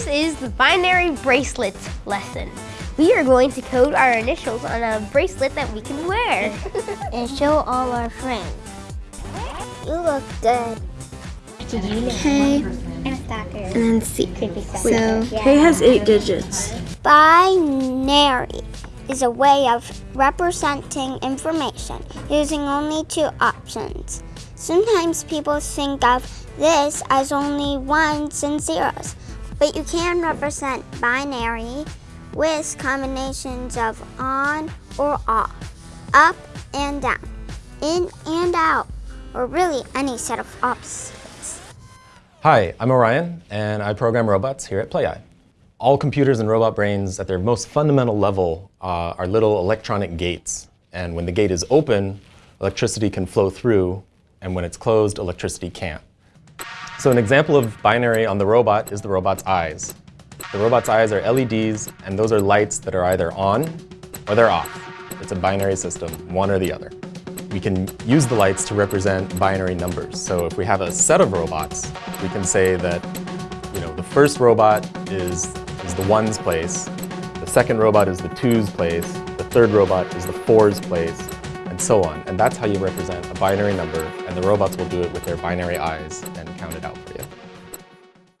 This is the binary bracelets lesson. We are going to code our initials on a bracelet that we can wear. and show all our friends. You look good. K And a stalker. and then C. Creepy So K has eight digits. Binary is a way of representing information using only two options. Sometimes people think of this as only ones and zeros, but you can represent binary with combinations of on or off, up and down, in and out, or really any set of opposites. Hi, I'm Orion, and I program robots here at Play-i. All computers and robot brains at their most fundamental level uh, are little electronic gates. And when the gate is open, electricity can flow through, and when it's closed, electricity can't. So an example of binary on the robot is the robot's eyes. The robot's eyes are LEDs, and those are lights that are either on or they're off. It's a binary system, one or the other. We can use the lights to represent binary numbers. So if we have a set of robots, we can say that you know, the first robot is, is the ones place, the second robot is the twos place, the third robot is the fours place, and so on. And that's how you represent a binary number, and the robots will do it with their binary eyes and count it out.